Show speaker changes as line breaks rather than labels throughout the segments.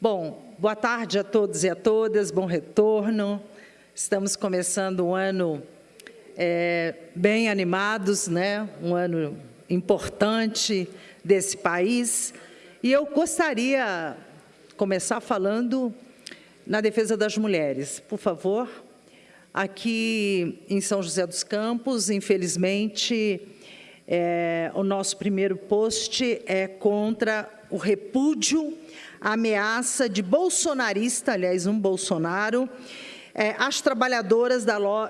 Bom, boa tarde a todos e a todas, bom retorno. Estamos começando um ano é, bem animados, né? um ano importante desse país. E eu gostaria de começar falando na defesa das mulheres. Por favor, aqui em São José dos Campos, infelizmente, é, o nosso primeiro post é contra o repúdio a ameaça de bolsonarista, aliás, um Bolsonaro, é, às trabalhadoras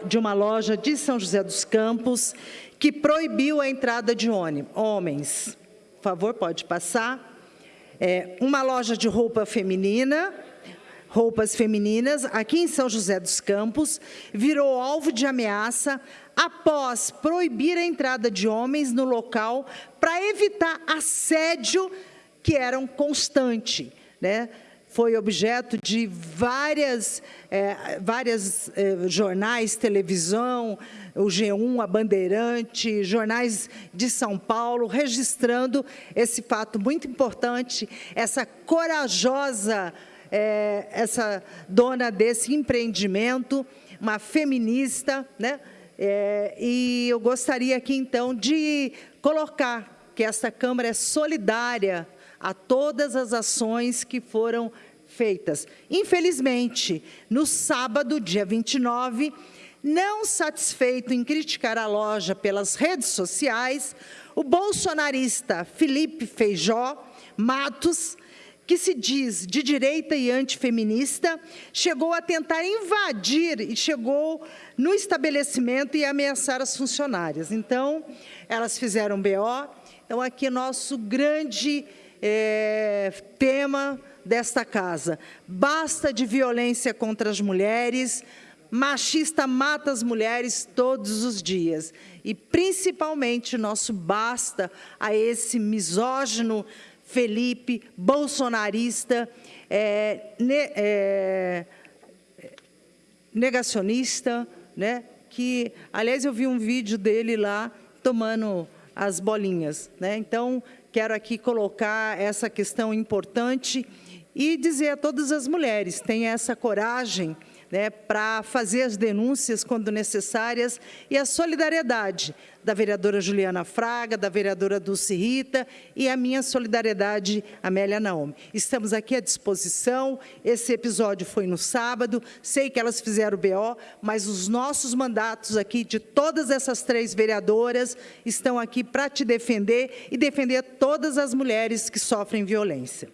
de uma loja de São José dos Campos, que proibiu a entrada de homens. Por favor, pode passar. É, uma loja de roupa feminina, roupas femininas, aqui em São José dos Campos, virou alvo de ameaça após proibir a entrada de homens no local para evitar assédio que era um constante né? foi objeto de várias, é, várias é, jornais, televisão, o G1, a Bandeirante, jornais de São Paulo, registrando esse fato muito importante, essa corajosa, é, essa dona desse empreendimento, uma feminista, né? É, e eu gostaria aqui, então, de colocar que essa Câmara é solidária a todas as ações que foram feitas. Infelizmente, no sábado, dia 29, não satisfeito em criticar a loja pelas redes sociais, o bolsonarista Felipe Feijó Matos, que se diz de direita e antifeminista, chegou a tentar invadir e chegou no estabelecimento e ameaçar as funcionárias. Então, elas fizeram BO. Então, aqui nosso grande é, tema desta casa. Basta de violência contra as mulheres, machista mata as mulheres todos os dias. E, principalmente, nosso basta a esse misógino Felipe, bolsonarista, é, ne, é, negacionista, né? que, aliás, eu vi um vídeo dele lá tomando as bolinhas. Né? Então, quero aqui colocar essa questão importante e dizer a todas as mulheres, tenham essa coragem né, para fazer as denúncias quando necessárias e a solidariedade da vereadora Juliana Fraga, da vereadora Dulce Rita e a minha solidariedade, Amélia Naomi. Estamos aqui à disposição, esse episódio foi no sábado, sei que elas fizeram o BO, mas os nossos mandatos aqui de todas essas três vereadoras estão aqui para te defender e defender todas as mulheres que sofrem violência.